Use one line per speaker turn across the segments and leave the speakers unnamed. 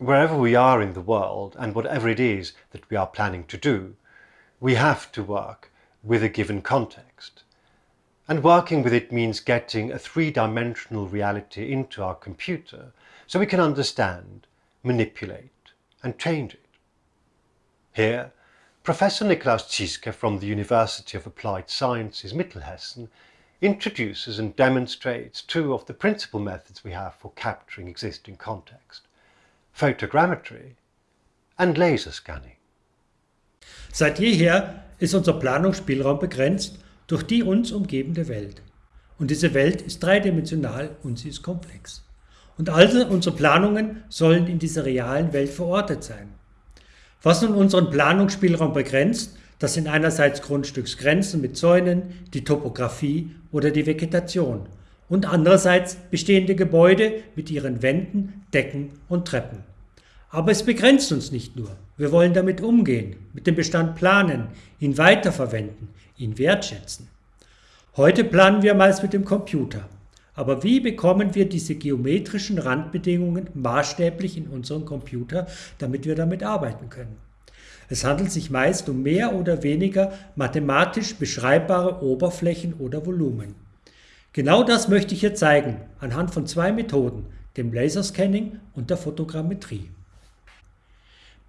wherever we are in the world and whatever it is that we are planning to do, we have to work with a given context. And working with it means getting a three-dimensional reality into our computer so we can understand, manipulate and change it. Here, Professor Niklaus Zieske from the University of Applied Sciences Mittelhessen introduces and demonstrates two of the principal methods we have for capturing existing context, photogrammetry and laser scanning.
Seit jeher ist unser Planungsspielraum begrenzt durch die uns umgebende Welt. Und diese Welt ist dreidimensional und sie ist komplex. Und also unsere Planungen sollen in dieser realen Welt verortet sein. Was nun unseren Planungsspielraum begrenzt, das sind einerseits Grundstücksgrenzen mit Zäunen, die Topografie oder die Vegetation und andererseits bestehende Gebäude mit ihren Wänden, Decken und Treppen. Aber es begrenzt uns nicht nur. Wir wollen damit umgehen, mit dem Bestand planen, ihn weiterverwenden, ihn wertschätzen. Heute planen wir meist mit dem Computer. Aber wie bekommen wir diese geometrischen Randbedingungen maßstäblich in unseren Computer, damit wir damit arbeiten können? Es handelt sich meist um mehr oder weniger mathematisch beschreibbare Oberflächen oder Volumen. Genau das möchte ich hier zeigen, anhand von zwei Methoden, dem Laserscanning und der Fotogrammetrie.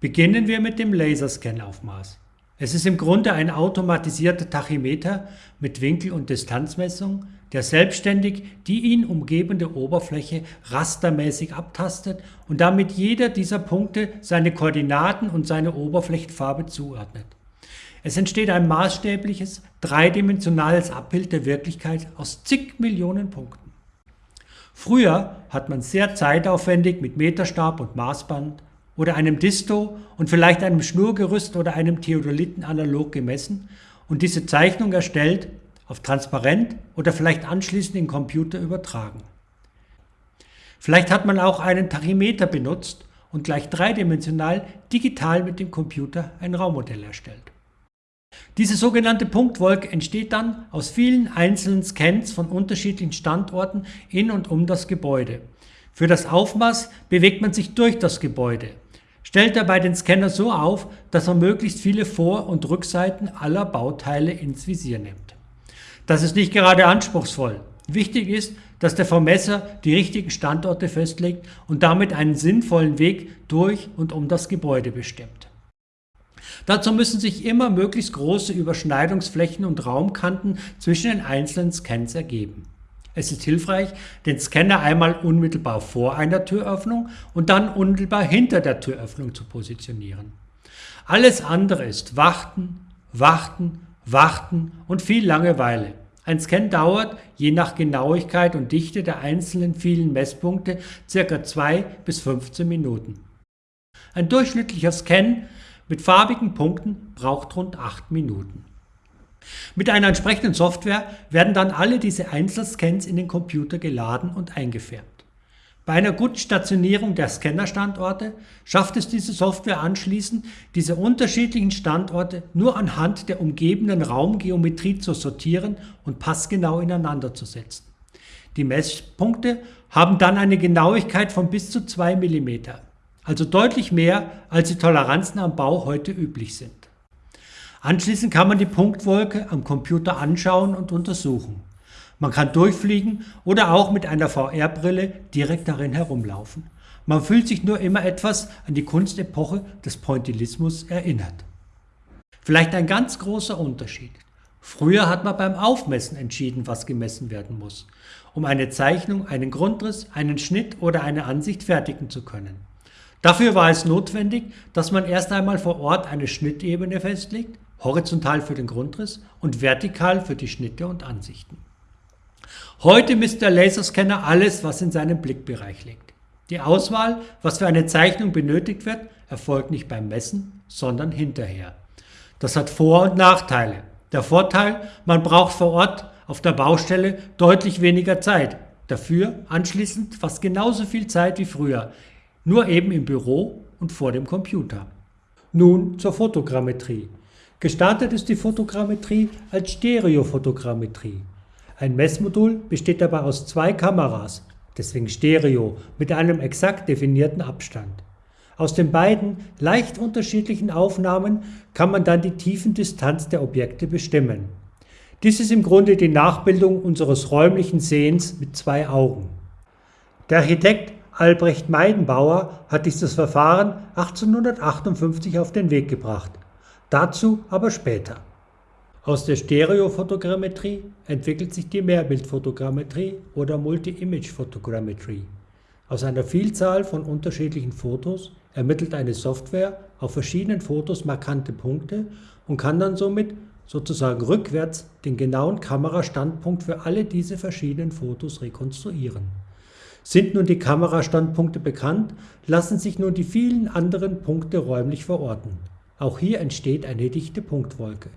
Beginnen wir mit dem Laserscan-Aufmaß. Es ist im Grunde ein automatisierter Tachymeter mit Winkel- und Distanzmessung, der selbstständig die ihn umgebende Oberfläche rastermäßig abtastet und damit jeder dieser Punkte seine Koordinaten und seine Oberflächenfarbe zuordnet. Es entsteht ein maßstäbliches, dreidimensionales Abbild der Wirklichkeit aus zig Millionen Punkten. Früher hat man sehr zeitaufwendig mit Meterstab und Maßband oder einem Disto und vielleicht einem Schnurgerüst oder einem Theodoliten analog gemessen und diese Zeichnung erstellt auf transparent oder vielleicht anschließend in Computer übertragen. Vielleicht hat man auch einen Tachymeter benutzt und gleich dreidimensional digital mit dem Computer ein Raummodell erstellt. Diese sogenannte Punktwolke entsteht dann aus vielen einzelnen Scans von unterschiedlichen Standorten in und um das Gebäude. Für das Aufmaß bewegt man sich durch das Gebäude, stellt dabei den Scanner so auf, dass er möglichst viele Vor- und Rückseiten aller Bauteile ins Visier nimmt. Das ist nicht gerade anspruchsvoll. Wichtig ist, dass der Vermesser die richtigen Standorte festlegt und damit einen sinnvollen Weg durch und um das Gebäude bestimmt. Dazu müssen sich immer möglichst große Überschneidungsflächen und Raumkanten zwischen den einzelnen Scans ergeben. Es ist hilfreich, den Scanner einmal unmittelbar vor einer Türöffnung und dann unmittelbar hinter der Türöffnung zu positionieren. Alles andere ist Warten, Warten Warten und viel Langeweile. Ein Scan dauert, je nach Genauigkeit und Dichte der einzelnen vielen Messpunkte, ca. 2 bis 15 Minuten. Ein durchschnittlicher Scan mit farbigen Punkten braucht rund 8 Minuten. Mit einer entsprechenden Software werden dann alle diese Einzelscans in den Computer geladen und eingefärbt. Bei einer guten Stationierung der Scannerstandorte schafft es diese Software anschließend, diese unterschiedlichen Standorte nur anhand der umgebenden Raumgeometrie zu sortieren und passgenau ineinander zu setzen. Die Messpunkte haben dann eine Genauigkeit von bis zu 2 mm, also deutlich mehr, als die Toleranzen am Bau heute üblich sind. Anschließend kann man die Punktwolke am Computer anschauen und untersuchen. Man kann durchfliegen oder auch mit einer VR-Brille direkt darin herumlaufen. Man fühlt sich nur immer etwas an die Kunstepoche des Pointillismus erinnert. Vielleicht ein ganz großer Unterschied. Früher hat man beim Aufmessen entschieden, was gemessen werden muss, um eine Zeichnung, einen Grundriss, einen Schnitt oder eine Ansicht fertigen zu können. Dafür war es notwendig, dass man erst einmal vor Ort eine Schnittebene festlegt, horizontal für den Grundriss und vertikal für die Schnitte und Ansichten. Heute misst der Laserscanner alles, was in seinem Blickbereich liegt. Die Auswahl, was für eine Zeichnung benötigt wird, erfolgt nicht beim Messen, sondern hinterher. Das hat Vor- und Nachteile. Der Vorteil, man braucht vor Ort auf der Baustelle deutlich weniger Zeit. Dafür anschließend fast genauso viel Zeit wie früher, nur eben im Büro und vor dem Computer. Nun zur Fotogrammetrie. Gestartet ist die Fotogrammetrie als Stereofotogrammetrie. Ein Messmodul besteht dabei aus zwei Kameras, deswegen Stereo, mit einem exakt definierten Abstand. Aus den beiden leicht unterschiedlichen Aufnahmen kann man dann die Tiefendistanz der Objekte bestimmen. Dies ist im Grunde die Nachbildung unseres räumlichen Sehens mit zwei Augen. Der Architekt Albrecht Meidenbauer hat dieses Verfahren 1858 auf den Weg gebracht. Dazu aber später. Aus der Stereofotogrammetrie entwickelt sich die Mehrbildfotogrammetrie oder Multi-Image Photogrammetry. Aus einer Vielzahl von unterschiedlichen Fotos ermittelt eine Software auf verschiedenen Fotos markante Punkte und kann dann somit sozusagen rückwärts den genauen Kamerastandpunkt für alle diese verschiedenen Fotos rekonstruieren. Sind nun die Kamerastandpunkte bekannt, lassen sich nun die vielen anderen Punkte räumlich verorten. Auch hier entsteht eine dichte Punktwolke.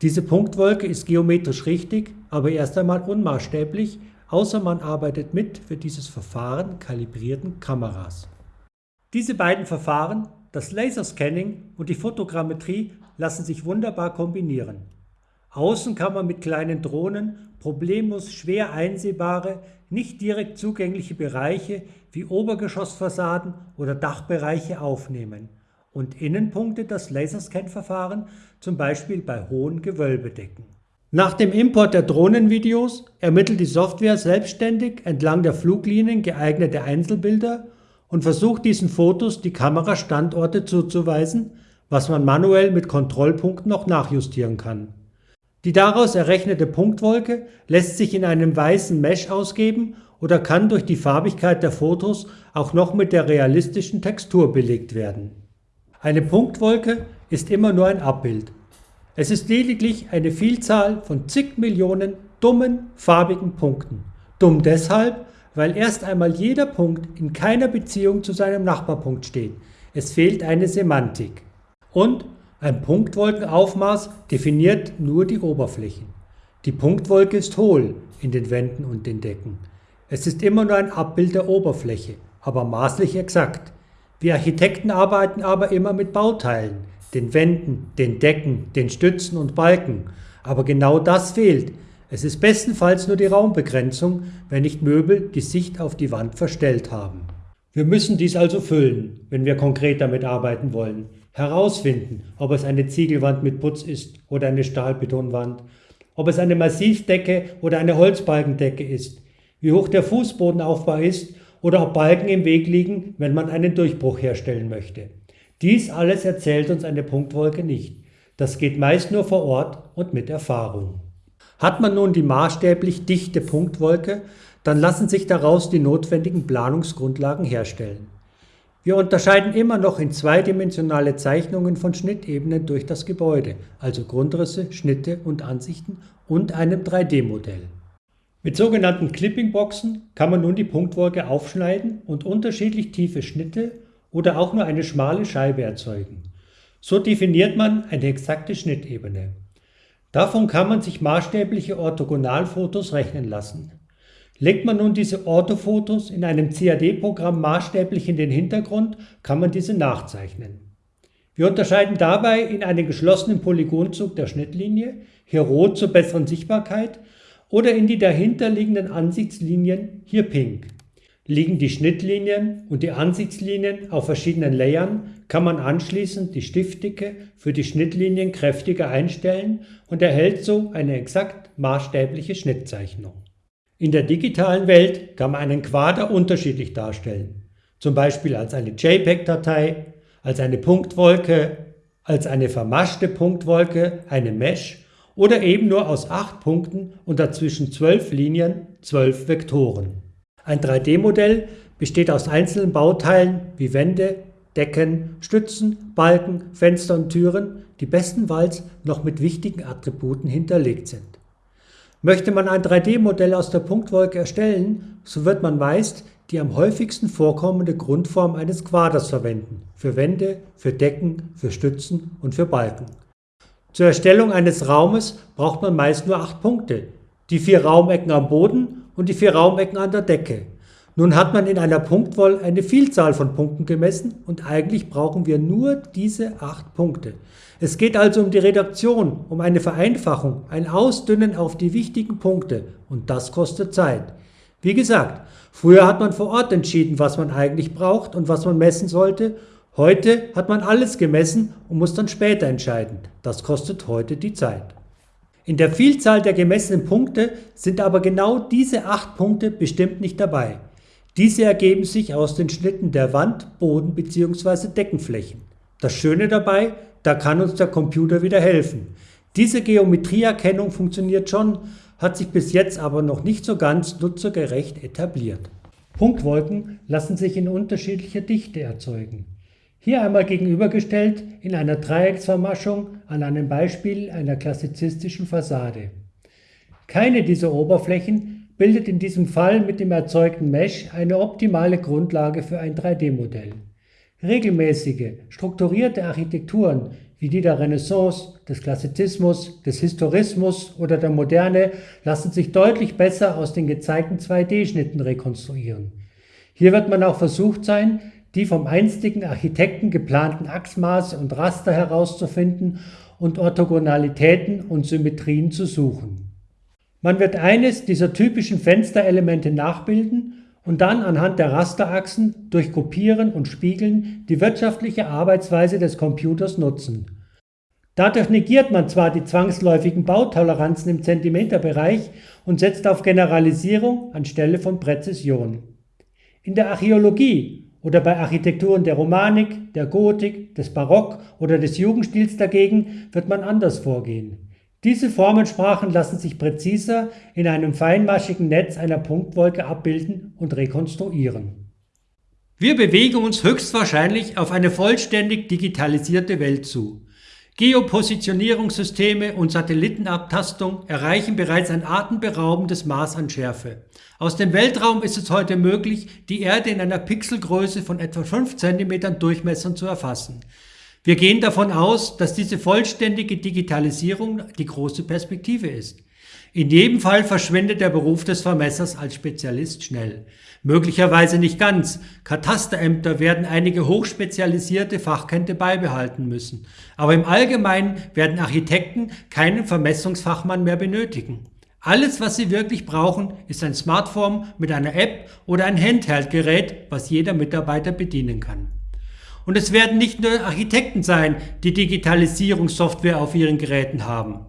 Diese Punktwolke ist geometrisch richtig, aber erst einmal unmaßstäblich, außer man arbeitet mit für dieses Verfahren kalibrierten Kameras. Diese beiden Verfahren, das Laserscanning und die Fotogrammetrie, lassen sich wunderbar kombinieren. Außen kann man mit kleinen Drohnen problemlos schwer einsehbare, nicht direkt zugängliche Bereiche wie Obergeschossfassaden oder Dachbereiche aufnehmen und Innenpunkte das Laserscan-Verfahren zum Beispiel bei hohen Gewölbedecken. Nach dem Import der Drohnenvideos ermittelt die Software selbstständig entlang der Fluglinien geeignete Einzelbilder und versucht diesen Fotos die Kamerastandorte zuzuweisen, was man manuell mit Kontrollpunkten noch nachjustieren kann. Die daraus errechnete Punktwolke lässt sich in einem weißen Mesh ausgeben oder kann durch die Farbigkeit der Fotos auch noch mit der realistischen Textur belegt werden. Eine Punktwolke ist immer nur ein Abbild. Es ist lediglich eine Vielzahl von zig Millionen dummen, farbigen Punkten. Dumm deshalb, weil erst einmal jeder Punkt in keiner Beziehung zu seinem Nachbarpunkt steht. Es fehlt eine Semantik. Und ein Punktwolkenaufmaß definiert nur die Oberflächen. Die Punktwolke ist hohl in den Wänden und den Decken. Es ist immer nur ein Abbild der Oberfläche, aber maßlich exakt. Wir Architekten arbeiten aber immer mit Bauteilen, den Wänden, den Decken, den Stützen und Balken. Aber genau das fehlt. Es ist bestenfalls nur die Raumbegrenzung, wenn nicht Möbel die Sicht auf die Wand verstellt haben. Wir müssen dies also füllen, wenn wir konkret damit arbeiten wollen. Herausfinden, ob es eine Ziegelwand mit Putz ist oder eine Stahlbetonwand, ob es eine Massivdecke oder eine Holzbalkendecke ist, wie hoch der Fußbodenaufbau ist oder ob Balken im Weg liegen, wenn man einen Durchbruch herstellen möchte. Dies alles erzählt uns eine Punktwolke nicht. Das geht meist nur vor Ort und mit Erfahrung. Hat man nun die maßstäblich dichte Punktwolke, dann lassen sich daraus die notwendigen Planungsgrundlagen herstellen. Wir unterscheiden immer noch in zweidimensionale Zeichnungen von Schnittebenen durch das Gebäude, also Grundrisse, Schnitte und Ansichten und einem 3D-Modell. Mit sogenannten Clippingboxen kann man nun die Punktwolke aufschneiden und unterschiedlich tiefe Schnitte oder auch nur eine schmale Scheibe erzeugen. So definiert man eine exakte Schnittebene. Davon kann man sich maßstäbliche Orthogonalfotos rechnen lassen. Legt man nun diese Orthofotos in einem CAD-Programm maßstäblich in den Hintergrund, kann man diese nachzeichnen. Wir unterscheiden dabei in einen geschlossenen Polygonzug der Schnittlinie, hier rot zur besseren Sichtbarkeit, oder in die dahinterliegenden Ansichtslinien, hier pink. Liegen die Schnittlinien und die Ansichtslinien auf verschiedenen Layern, kann man anschließend die Stiftdicke für die Schnittlinien kräftiger einstellen und erhält so eine exakt maßstäbliche Schnittzeichnung. In der digitalen Welt kann man einen Quader unterschiedlich darstellen, zum Beispiel als eine JPEG-Datei, als eine Punktwolke, als eine vermaschte Punktwolke, eine Mesh oder eben nur aus acht Punkten und dazwischen zwölf Linien, zwölf Vektoren. Ein 3D-Modell besteht aus einzelnen Bauteilen wie Wände, Decken, Stützen, Balken, Fenster und Türen, die bestenfalls noch mit wichtigen Attributen hinterlegt sind. Möchte man ein 3D-Modell aus der Punktwolke erstellen, so wird man meist die am häufigsten vorkommende Grundform eines Quaders verwenden, für Wände, für Decken, für Stützen und für Balken. Zur Erstellung eines Raumes braucht man meist nur acht Punkte, die vier Raumecken am Boden und die vier Raumecken an der Decke. Nun hat man in einer Punktwoll eine Vielzahl von Punkten gemessen und eigentlich brauchen wir nur diese acht Punkte. Es geht also um die Redaktion, um eine Vereinfachung, ein Ausdünnen auf die wichtigen Punkte und das kostet Zeit. Wie gesagt, früher hat man vor Ort entschieden, was man eigentlich braucht und was man messen sollte Heute hat man alles gemessen und muss dann später entscheiden. Das kostet heute die Zeit. In der Vielzahl der gemessenen Punkte sind aber genau diese acht Punkte bestimmt nicht dabei. Diese ergeben sich aus den Schnitten der Wand, Boden bzw. Deckenflächen. Das Schöne dabei, da kann uns der Computer wieder helfen. Diese Geometrieerkennung funktioniert schon, hat sich bis jetzt aber noch nicht so ganz nutzergerecht etabliert. Punktwolken lassen sich in unterschiedlicher Dichte erzeugen. Hier einmal gegenübergestellt in einer Dreiecksvermaschung an einem Beispiel einer klassizistischen Fassade. Keine dieser Oberflächen bildet in diesem Fall mit dem erzeugten Mesh eine optimale Grundlage für ein 3D-Modell. Regelmäßige, strukturierte Architekturen wie die der Renaissance, des Klassizismus, des Historismus oder der Moderne lassen sich deutlich besser aus den gezeigten 2D-Schnitten rekonstruieren. Hier wird man auch versucht sein, die vom einstigen Architekten geplanten Achsmaße und Raster herauszufinden und Orthogonalitäten und Symmetrien zu suchen. Man wird eines dieser typischen Fensterelemente nachbilden und dann anhand der Rasterachsen durch Kopieren und Spiegeln die wirtschaftliche Arbeitsweise des Computers nutzen. Dadurch negiert man zwar die zwangsläufigen Bautoleranzen im Zentimeterbereich und setzt auf Generalisierung anstelle von Präzision. In der Archäologie oder bei Architekturen der Romanik, der Gotik, des Barock oder des Jugendstils dagegen wird man anders vorgehen. Diese Formensprachen lassen sich präziser in einem feinmaschigen Netz einer Punktwolke abbilden und rekonstruieren. Wir bewegen uns höchstwahrscheinlich auf eine vollständig digitalisierte Welt zu. Geopositionierungssysteme und Satellitenabtastung erreichen bereits ein atemberaubendes Maß an Schärfe. Aus dem Weltraum ist es heute möglich, die Erde in einer Pixelgröße von etwa 5 cm Durchmessern zu erfassen. Wir gehen davon aus, dass diese vollständige Digitalisierung die große Perspektive ist. In jedem Fall verschwindet der Beruf des Vermessers als Spezialist schnell. Möglicherweise nicht ganz. Katasterämter werden einige hochspezialisierte Fachkenntnisse beibehalten müssen. Aber im Allgemeinen werden Architekten keinen Vermessungsfachmann mehr benötigen. Alles, was sie wirklich brauchen, ist ein Smartphone mit einer App oder ein Handheld-Gerät, was jeder Mitarbeiter bedienen kann. Und es werden nicht nur Architekten sein, die Digitalisierungssoftware auf ihren Geräten haben.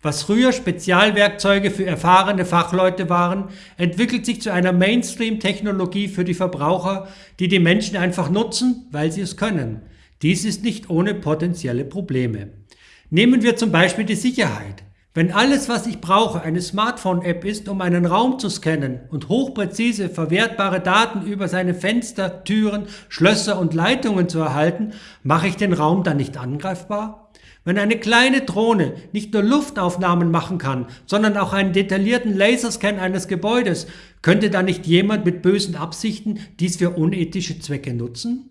Was früher Spezialwerkzeuge für erfahrene Fachleute waren, entwickelt sich zu einer Mainstream-Technologie für die Verbraucher, die die Menschen einfach nutzen, weil sie es können. Dies ist nicht ohne potenzielle Probleme. Nehmen wir zum Beispiel die Sicherheit. Wenn alles, was ich brauche, eine Smartphone-App ist, um einen Raum zu scannen und hochpräzise verwertbare Daten über seine Fenster, Türen, Schlösser und Leitungen zu erhalten, mache ich den Raum dann nicht angreifbar? Wenn eine kleine Drohne nicht nur Luftaufnahmen machen kann, sondern auch einen detaillierten Laserscan eines Gebäudes, könnte da nicht jemand mit bösen Absichten dies für unethische Zwecke nutzen?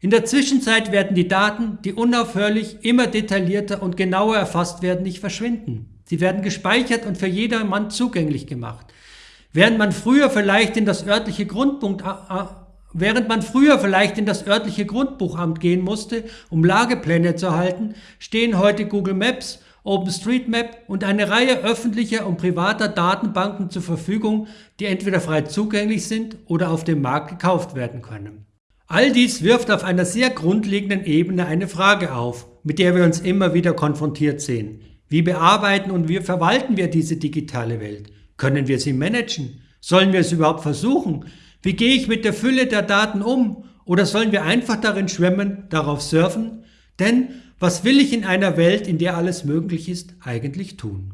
In der Zwischenzeit werden die Daten, die unaufhörlich immer detaillierter und genauer erfasst werden, nicht verschwinden. Sie werden gespeichert und für jedermann zugänglich gemacht. Während man früher vielleicht in das örtliche Grundpunkt, äh, äh, Während man früher vielleicht in das örtliche Grundbuchamt gehen musste, um Lagepläne zu erhalten, stehen heute Google Maps, OpenStreetMap und eine Reihe öffentlicher und privater Datenbanken zur Verfügung, die entweder frei zugänglich sind oder auf dem Markt gekauft werden können. All dies wirft auf einer sehr grundlegenden Ebene eine Frage auf, mit der wir uns immer wieder konfrontiert sehen. Wie bearbeiten und wie verwalten wir diese digitale Welt? Können wir sie managen? Sollen wir es überhaupt versuchen? Wie gehe ich mit der Fülle der Daten um? Oder sollen wir einfach darin schwimmen, darauf surfen? Denn was will ich in einer Welt, in der alles möglich ist, eigentlich tun?